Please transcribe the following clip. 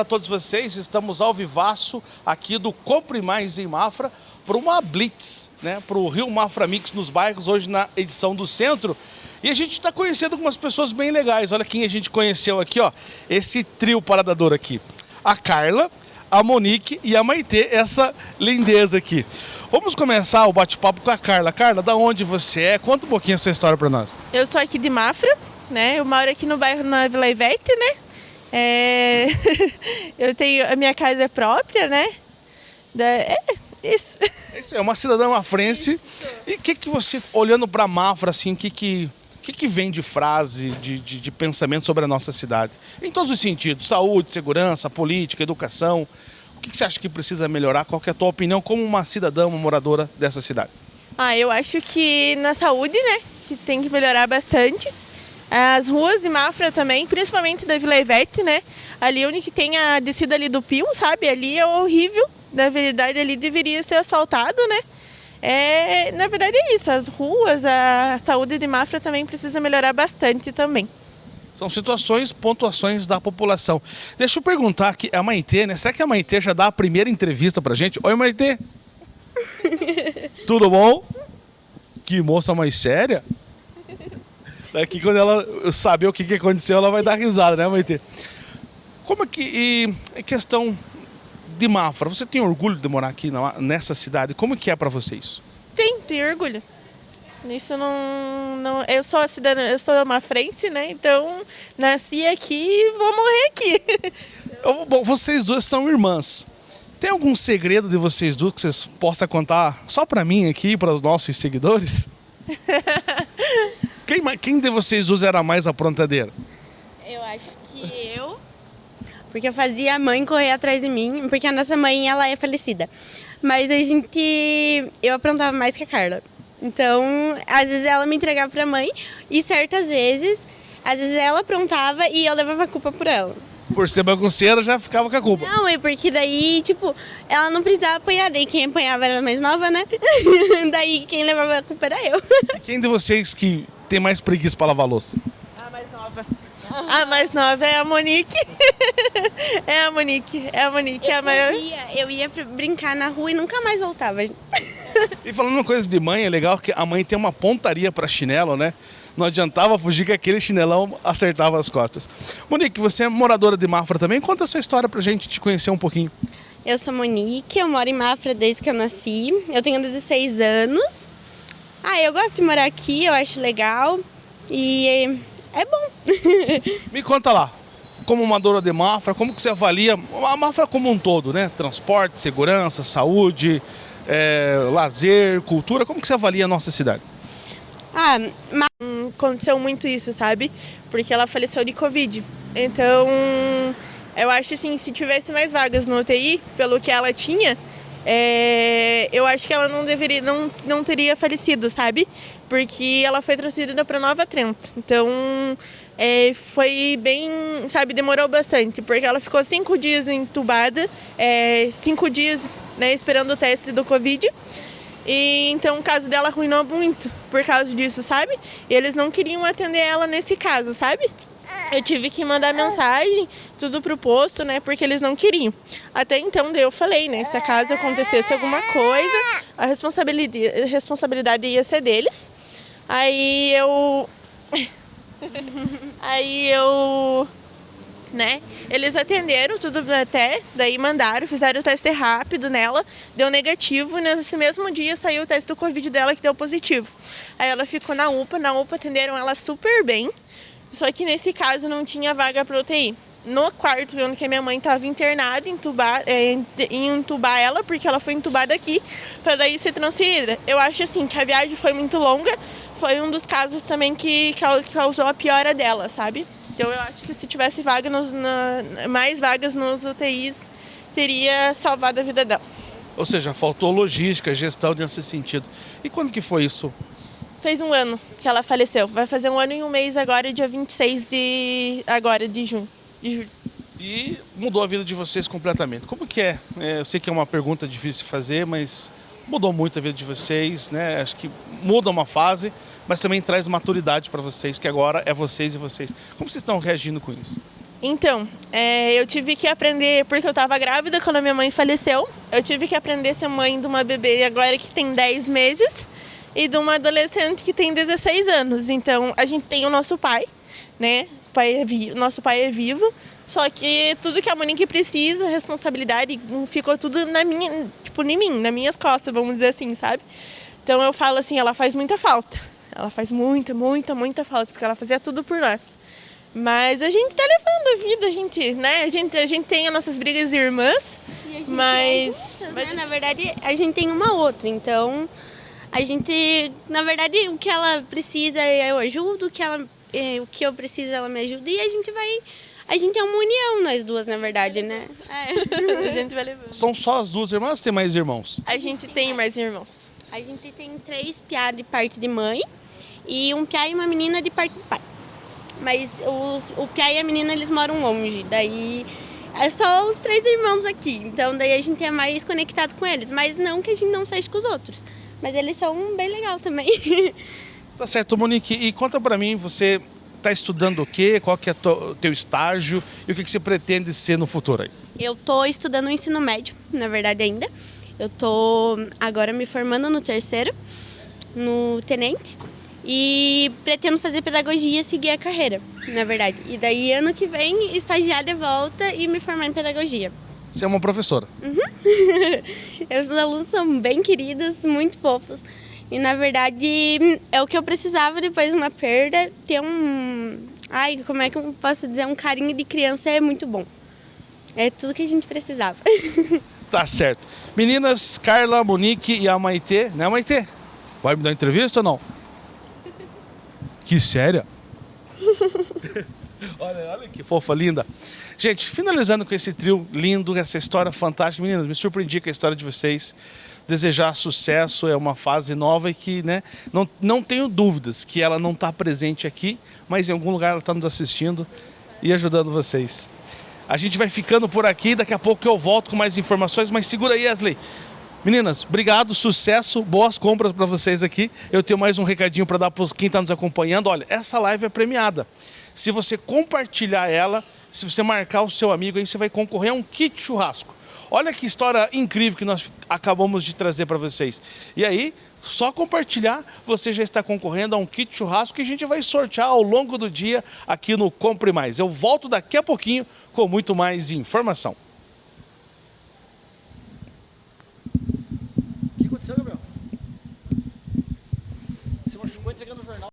para todos vocês. Estamos ao vivaço aqui do Compre Mais em Mafra para uma Blitz, né? Para o Rio Mafra Mix nos bairros, hoje na edição do centro. E a gente está conhecendo algumas pessoas bem legais. Olha quem a gente conheceu aqui, ó. Esse trio paradador aqui. A Carla, a Monique e a Maitê, essa lindeza aqui. Vamos começar o bate-papo com a Carla. Carla, da onde você é? Conta um pouquinho essa história para nós. Eu sou aqui de Mafra, né? Eu moro aqui no bairro na Vila Ivete, né? É... eu tenho a minha casa é própria, né? Da... É isso. Isso é uma cidadã mafrense. Isso. E o que que você olhando para Mafra assim, que que que, que vem de frase, de, de, de, pensamento sobre a nossa cidade? Em todos os sentidos, saúde, segurança, política, educação. O que, que você acha que precisa melhorar? Qual é a tua opinião como uma cidadã, uma moradora dessa cidade? Ah, eu acho que na saúde, né, que tem que melhorar bastante. As ruas de Mafra também, principalmente da Vila Ivete, né? Ali onde tem a descida ali do Pio, sabe? Ali é horrível. Na verdade, ali deveria ser asfaltado, né? É, na verdade é isso, as ruas, a saúde de Mafra também precisa melhorar bastante também. São situações, pontuações da população. Deixa eu perguntar aqui, a Maitê, né? Será que a Maitê já dá a primeira entrevista pra gente? Oi, Maitê! Tudo bom? Que moça mais séria? Daqui quando ela saber o que, que aconteceu, ela vai dar risada, né, Maitê? Como é que. E questão de Mafra, você tem orgulho de morar aqui nessa cidade? Como que é para vocês? Tem, tenho orgulho. Isso não, não. Eu sou cidadã, eu sou mafrense, né? Então nasci aqui e vou morrer aqui. Bom, vocês duas são irmãs. Tem algum segredo de vocês duas que vocês possam contar só para mim aqui, para os nossos seguidores? quem, quem de vocês duas era mais aprontadeira? Eu acho que eu porque eu fazia a mãe correr atrás de mim, porque a nossa mãe, ela é falecida. Mas a gente... Eu aprontava mais que a Carla. Então, às vezes ela me entregava pra mãe e certas vezes, às vezes ela aprontava e eu levava a culpa por ela. Por ser bagunceira, já ficava com a culpa. Não, é porque daí, tipo, ela não precisava apanhar, daí quem apanhava era a mais nova, né? daí quem levava a culpa era eu. E quem de vocês que tem mais preguiça para lavar louça? A mais nova. A mais nova é a Monique. É a Monique, é a Monique, eu é a maior. Ia, eu ia brincar na rua e nunca mais voltava. E falando uma coisa de mãe, é legal que a mãe tem uma pontaria para chinelo, né? Não adiantava fugir que aquele chinelão acertava as costas. Monique, você é moradora de Mafra também? Conta a sua história pra gente te conhecer um pouquinho. Eu sou Monique, eu moro em Mafra desde que eu nasci. Eu tenho 16 anos. Ah, eu gosto de morar aqui, eu acho legal. E é bom. Me conta lá, como uma dona de Mafra, como que você avalia a Mafra como um todo, né? Transporte, segurança, saúde, é, lazer, cultura, como que você avalia a nossa cidade? Ah, aconteceu muito isso, sabe? Porque ela faleceu de Covid. Então, eu acho assim, se tivesse mais vagas no UTI, pelo que ela tinha, é, eu acho que ela não deveria, não, não teria falecido, sabe? Porque ela foi transferida para Nova Trento. Então, é, foi bem, sabe, demorou bastante, porque ela ficou cinco dias entubada, é, cinco dias né, esperando o teste do Covid. E então o caso dela arruinou muito por causa disso, sabe? E eles não queriam atender ela nesse caso, sabe? Eu tive que mandar mensagem, tudo pro posto, né? Porque eles não queriam. Até então, daí eu falei, né? Se acaso acontecesse alguma coisa, a responsabilidade, a responsabilidade ia ser deles. Aí eu. Aí eu. Né? Eles atenderam tudo até, daí mandaram, fizeram o teste rápido nela, deu negativo, nesse mesmo dia saiu o teste do Covid dela que deu positivo. Aí ela ficou na UPA, na UPA atenderam ela super bem, só que nesse caso não tinha vaga para UTI. No quarto, onde que minha mãe estava internada, entubar, é, entubar ela, porque ela foi entubada aqui, para daí ser transferida. Eu acho assim que a viagem foi muito longa, foi um dos casos também que causou a piora dela, sabe? Então eu acho que se tivesse vaga nos, na, mais vagas nos UTIs, teria salvado a vida dela. Ou seja, faltou logística, gestão nesse sentido. E quando que foi isso? Fez um ano que ela faleceu. Vai fazer um ano e um mês agora, dia 26 de agora de junho. De julho. E mudou a vida de vocês completamente. Como que é? é? Eu sei que é uma pergunta difícil de fazer, mas mudou muito a vida de vocês, né? Acho que muda uma fase, mas também traz maturidade para vocês, que agora é vocês e vocês. Como vocês estão reagindo com isso? Então, é, eu tive que aprender, porque eu estava grávida quando a minha mãe faleceu. Eu tive que aprender a ser mãe de uma bebê agora que tem 10 meses e de uma adolescente que tem 16 anos. Então, a gente tem o nosso pai, né? O pai é vi- nosso pai é vivo, só que tudo que a Monique precisa, responsabilidade, ficou tudo na minha, tipo, em mim, nas minhas costas, vamos dizer assim, sabe? Então eu falo assim, ela faz muita falta. Ela faz muita, muita, muita falta, porque ela fazia tudo por nós. Mas a gente tá levando a vida, a gente, né? A gente, a gente tem as nossas brigas irmãs, E a gente mas, é juntas, mas né? Na verdade, a gente tem uma outra, então a gente, na verdade, o que ela precisa eu ajudo, o que ela, eh, o que eu preciso ela me ajuda e a gente vai, a gente é uma união nós duas, na verdade, né? É. a gente vai levando. São só as duas irmãs ou tem mais irmãos? A gente tem mais irmãos. A gente tem três piá de parte de mãe e um piá e uma menina de parte de pai. Mas os, o piá e a menina eles moram longe, daí é só os três irmãos aqui. Então daí a gente é mais conectado com eles, mas não que a gente não seja com os outros. Mas eles são bem legal também. Tá certo, Monique. E conta pra mim, você tá estudando o quê? Qual que é o teu estágio? E o que, que você pretende ser no futuro aí? Eu tô estudando o ensino médio, na verdade ainda. Eu tô agora me formando no terceiro, no tenente. E pretendo fazer pedagogia e seguir a carreira, na verdade. E daí ano que vem, estagiária volta e me formar em pedagogia. Você é uma professora. Os alunos são bem queridos, muito fofos. E na verdade é o que eu precisava depois de uma perda, ter um. Ai, como é que eu posso dizer? Um carinho de criança é muito bom. É tudo que a gente precisava. Tá certo. Meninas, Carla, Monique e a Maitê, né, Maitê? Vai me dar entrevista ou não? Que séria? olha, olha que fofa, linda. Gente, finalizando com esse trio lindo, essa história fantástica. Meninas, me surpreendi com a história de vocês. Desejar sucesso é uma fase nova e que, né, não, não tenho dúvidas que ela não está presente aqui, mas em algum lugar ela está nos assistindo e ajudando vocês. A gente vai ficando por aqui, daqui a pouco eu volto com mais informações, mas segura aí, Wesley. Meninas, obrigado, sucesso, boas compras para vocês aqui. Eu tenho mais um recadinho para dar para quem está nos acompanhando. Olha, essa live é premiada. Se você compartilhar ela, se você marcar o seu amigo, aí você vai concorrer a um kit churrasco. Olha que história incrível que nós acabamos de trazer para vocês. E aí, só compartilhar, você já está concorrendo a um kit churrasco que a gente vai sortear ao longo do dia aqui no Compre Mais. Eu volto daqui a pouquinho com muito mais informação.